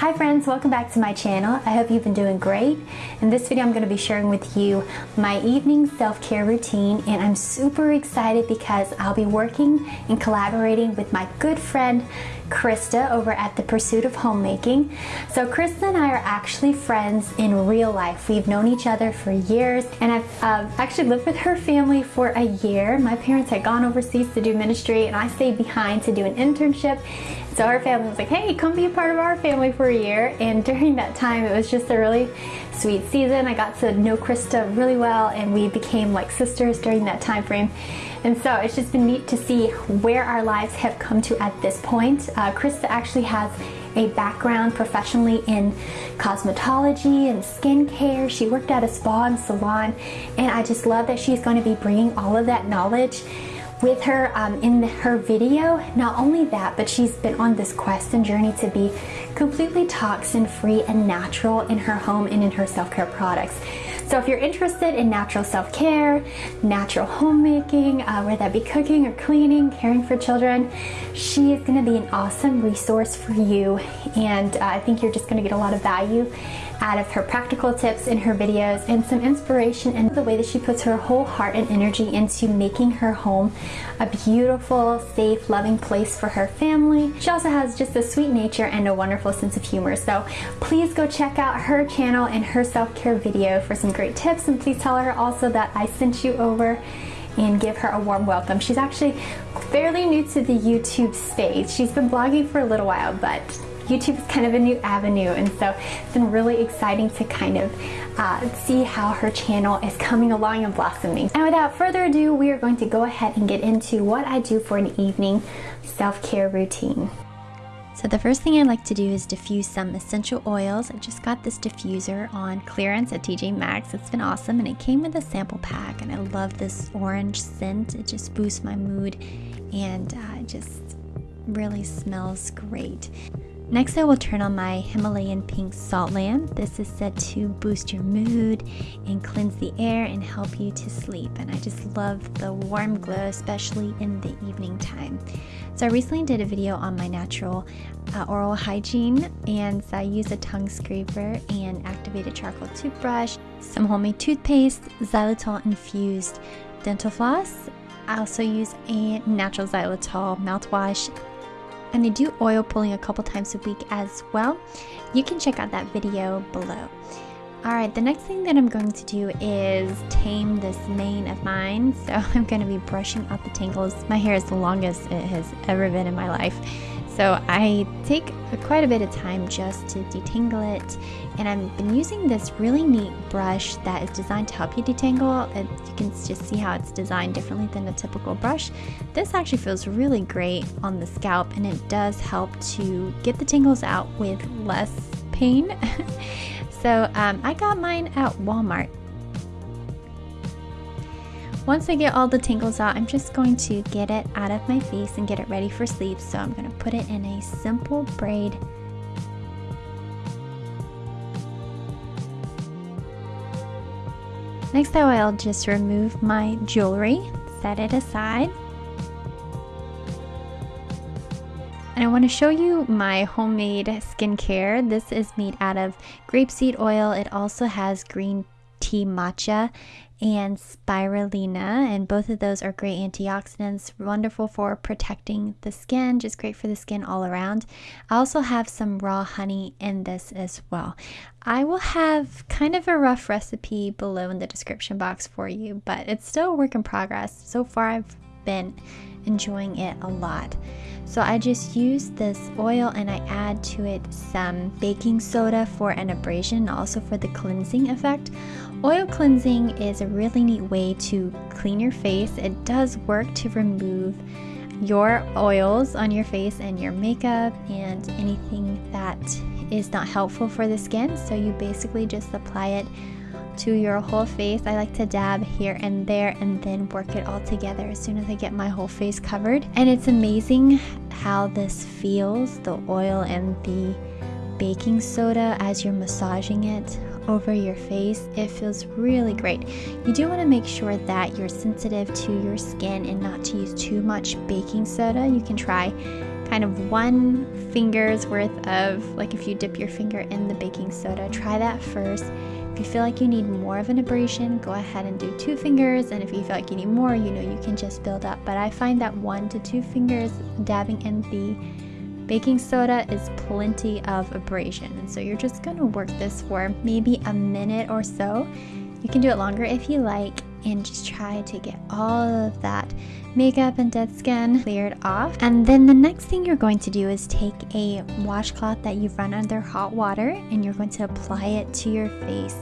Hi friends, welcome back to my channel. I hope you've been doing great. In this video I'm going to be sharing with you my evening self-care routine and I'm super excited because I'll be working and collaborating with my good friend Krista over at The Pursuit of Homemaking. So Krista and I are actually friends in real life. We've known each other for years and I've uh, actually lived with her family for a year. My parents had gone overseas to do ministry and I stayed behind to do an internship so our family was like, hey, come be a part of our family for a year. And during that time, it was just a really sweet season. I got to know Krista really well and we became like sisters during that time frame. And so it's just been neat to see where our lives have come to at this point. Uh, Krista actually has a background professionally in cosmetology and skincare. She worked at a spa and salon and I just love that she's going to be bringing all of that knowledge with her um, in her video. Not only that, but she's been on this quest and journey to be completely toxin free and natural in her home and in her self-care products. So if you're interested in natural self-care, natural homemaking, uh, whether that be cooking or cleaning, caring for children, she is gonna be an awesome resource for you. And uh, I think you're just gonna get a lot of value out of her practical tips in her videos and some inspiration in the way that she puts her whole heart and energy into making her home a beautiful, safe, loving place for her family. She also has just a sweet nature and a wonderful sense of humor. So please go check out her channel and her self-care video for some great tips and please tell her also that I sent you over and give her a warm welcome. She's actually fairly new to the YouTube space. She's been blogging for a little while, but YouTube is kind of a new avenue and so it's been really exciting to kind of uh, see how her channel is coming along and blossoming. And without further ado, we are going to go ahead and get into what I do for an evening self-care routine. So the first thing I like to do is diffuse some essential oils. I just got this diffuser on clearance at TJ Maxx. It's been awesome and it came with a sample pack and I love this orange scent. It just boosts my mood and uh, it just really smells great. Next I will turn on my Himalayan pink salt lamp. This is said to boost your mood and cleanse the air and help you to sleep. And I just love the warm glow, especially in the evening time. So I recently did a video on my natural uh, oral hygiene and so I used a tongue scraper and activated charcoal toothbrush, some homemade toothpaste, xylitol infused dental floss. I also use a natural xylitol mouthwash and I do oil pulling a couple times a week as well. You can check out that video below. Alright, the next thing that I'm going to do is tame this mane of mine. So I'm going to be brushing out the tangles. My hair is the longest it has ever been in my life. So I take quite a bit of time just to detangle it and I've been using this really neat brush that is designed to help you detangle. It, you can just see how it's designed differently than a typical brush. This actually feels really great on the scalp and it does help to get the tangles out with less pain. so um, I got mine at Walmart once I get all the tangles out, I'm just going to get it out of my face and get it ready for sleep. So I'm going to put it in a simple braid. Next I'll just remove my jewelry, set it aside. And I want to show you my homemade skincare. This is made out of grapeseed oil. It also has green tea matcha and spirulina and both of those are great antioxidants wonderful for protecting the skin just great for the skin all around. I also have some raw honey in this as well. I will have kind of a rough recipe below in the description box for you but it's still a work in progress. So far i've been enjoying it a lot so I just use this oil and I add to it some baking soda for an abrasion, also for the cleansing effect. Oil cleansing is a really neat way to clean your face. It does work to remove your oils on your face and your makeup and anything that is not helpful for the skin. So you basically just apply it to your whole face. I like to dab here and there and then work it all together as soon as I get my whole face covered. And it's amazing how this feels, the oil and the baking soda as you're massaging it over your face. It feels really great. You do want to make sure that you're sensitive to your skin and not to use too much baking soda. You can try kind of one finger's worth of, like if you dip your finger in the baking soda, try that first. If you feel like you need more of an abrasion, go ahead and do two fingers. And if you feel like you need more, you know, you can just build up. But I find that one to two fingers dabbing in the baking soda is plenty of abrasion. And so you're just gonna work this for maybe a minute or so. You can do it longer if you like and just try to get all of that makeup and dead skin cleared off. And then the next thing you're going to do is take a washcloth that you've run under hot water and you're going to apply it to your face.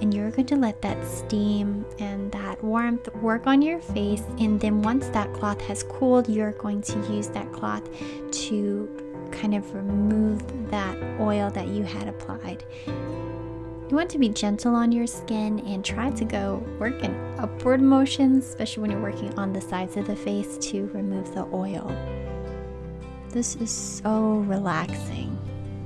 And you're going to let that steam and that warmth work on your face. And then once that cloth has cooled, you're going to use that cloth to kind of remove that oil that you had applied. You want to be gentle on your skin and try to go work in upward motions, especially when you're working on the sides of the face to remove the oil. This is so relaxing.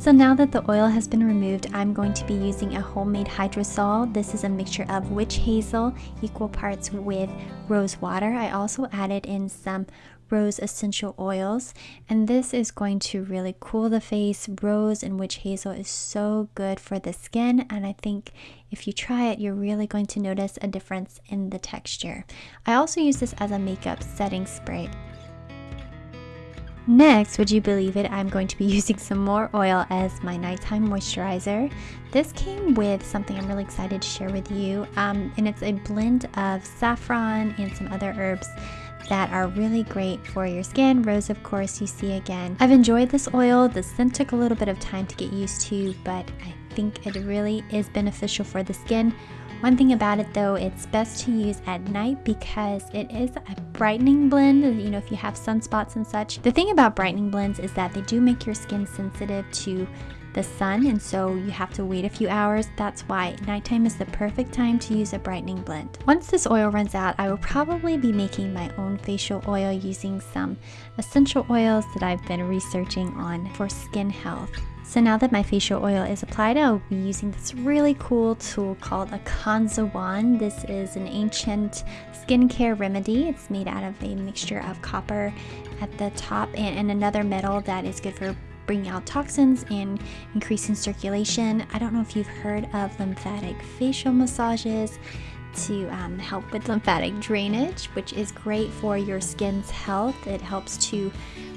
So now that the oil has been removed, I'm going to be using a homemade hydrosol. This is a mixture of witch hazel, equal parts with rose water. I also added in some rose essential oils. And this is going to really cool the face. Rose and witch hazel is so good for the skin. And i think if you try it you're really going to notice a difference in the texture. I also use this as a makeup setting spray Next, would you believe it, I'm going to be using some more oil as my nighttime moisturizer. This came with something I'm really excited to share with you, um, and it's a blend of saffron and some other herbs that are really great for your skin. Rose, of course, you see again. I've enjoyed this oil. The scent took a little bit of time to get used to, but I think it really is beneficial for the skin. One thing about it though, it's best to use at night because it is a brightening blend, you know, if you have sunspots and such. The thing about brightening blends is that they do make your skin sensitive to the sun and so you have to wait a few hours. That's why nighttime is the perfect time to use a brightening blend. Once this oil runs out, I will probably be making my own facial oil using some essential oils that I've been researching on for skin health. So now that my facial oil is applied, I'll be using this really cool tool called a Kansa wand. This is an ancient skincare remedy. It's made out of a mixture of copper at the top and, and another metal that is good for bringing out toxins and increasing circulation. I don't know if you've heard of lymphatic facial massages to um, help with lymphatic drainage, which is great for your skin's health. It helps to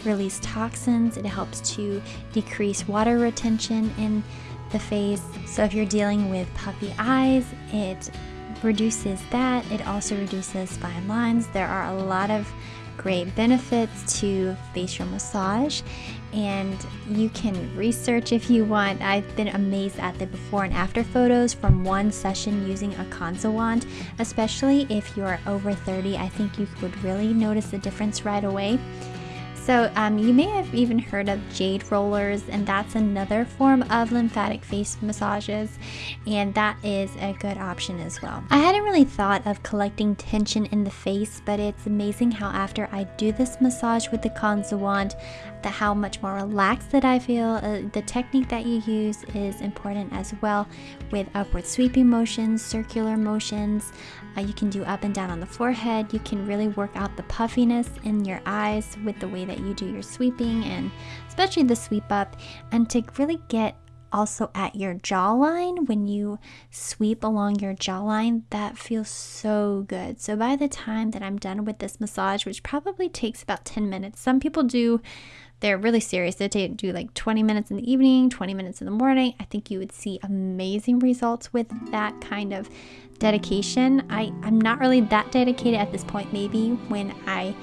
release toxins, it helps to decrease water retention in the face. So, if you're dealing with puffy eyes, it reduces that. It also reduces fine lines. There are a lot of great benefits to facial massage and you can research if you want. I've been amazed at the before and after photos from one session using a Kansa wand, especially if you're over 30. I think you would really notice the difference right away. So um, you may have even heard of jade rollers and that's another form of lymphatic face massages and that is a good option as well. I hadn't really thought of collecting tension in the face but it's amazing how after I do this massage with the Kansa wand the how much more relaxed that I feel. Uh, the technique that you use is important as well with upward sweeping motions, circular motions. Uh, you can do up and down on the forehead. You can really work out the puffiness in your eyes with the way that you do your sweeping and especially the sweep up and to really get also at your jawline when you sweep along your jawline that feels so good so by the time that i'm done with this massage which probably takes about 10 minutes some people do they're really serious. They do like 20 minutes in the evening, 20 minutes in the morning. I think you would see amazing results with that kind of dedication. I, I'm not really that dedicated at this point. Maybe when I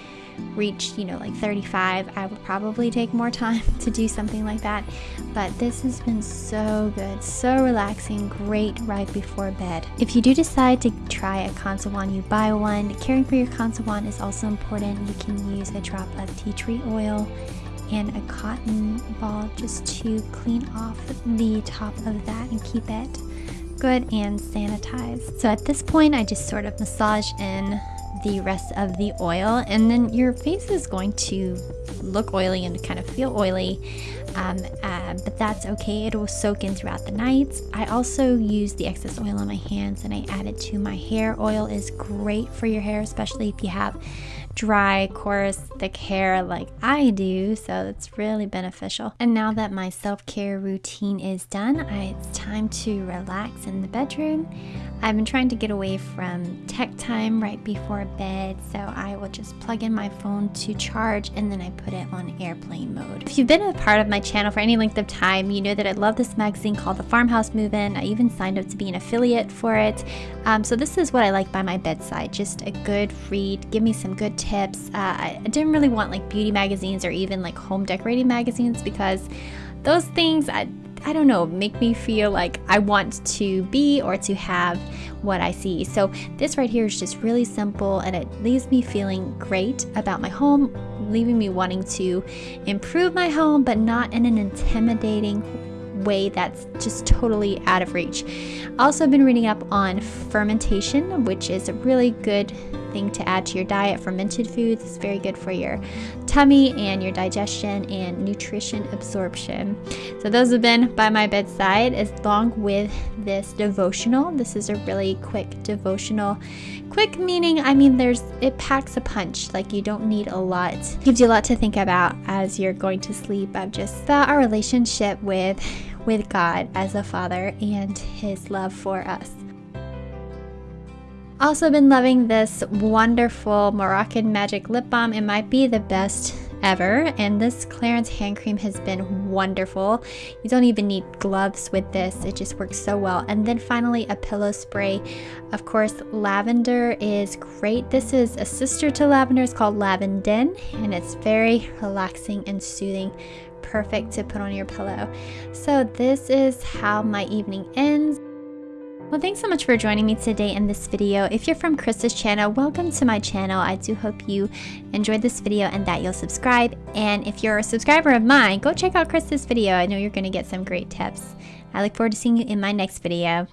reach, you know, like 35, I would probably take more time to do something like that. But this has been so good, so relaxing, great right before bed. If you do decide to try a Kansa wand, you buy one. Caring for your Kansa wand is also important. You can use a drop of tea tree oil and a cotton ball just to clean off the top of that and keep it good and sanitized. So at this point, I just sort of massage in the rest of the oil and then your face is going to look oily and kind of feel oily um, uh, but that's okay. It will soak in throughout the night I also use the excess oil on my hands and I add it to my hair. Oil is great for your hair especially if you have dry, coarse, thick hair like I do, so it's really beneficial. And now that my self-care routine is done, I, it's time to relax in the bedroom. I've been trying to get away from tech time right before bed, so I will just plug in my phone to charge and then I put it on airplane mode. If you've been a part of my channel for any length of time, you know that I love this magazine called The Farmhouse Move-In. I even signed up to be an affiliate for it. Um, so this is what I like by my bedside, just a good read, give me some good tips. Uh, I didn't really want like beauty magazines or even like home decorating magazines because those things I, I don't know, make me feel like I want to be or to have what I see. So this right here is just really simple and it leaves me feeling great about my home, leaving me wanting to improve my home, but not in an intimidating way that's just totally out of reach. Also been reading up on fermentation, which is a really good thing to add to your diet. Fermented foods is very good for your tummy and your digestion and nutrition absorption. So those have been by my bedside along with this devotional. This is a really quick devotional. Quick meaning, I mean, there's it packs a punch. Like you don't need a lot. Gives you a lot to think about as you're going to sleep. I've just our relationship with with God as a father and his love for us. I've also been loving this wonderful Moroccan Magic Lip Balm. It might be the best ever and this Clarins hand cream has been wonderful. You don't even need gloves with this. It just works so well. And then finally a pillow spray. Of course lavender is great. This is a sister to lavender. It's called Lavandin and it's very relaxing and soothing perfect to put on your pillow. So this is how my evening ends. Well, thanks so much for joining me today in this video. If you're from Krista's channel, welcome to my channel. I do hope you enjoyed this video and that you'll subscribe. And if you're a subscriber of mine, go check out Krista's video. I know you're going to get some great tips. I look forward to seeing you in my next video.